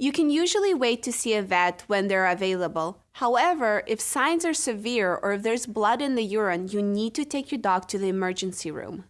You can usually wait to see a vet when they're available. However, if signs are severe or if there's blood in the urine, you need to take your dog to the emergency room.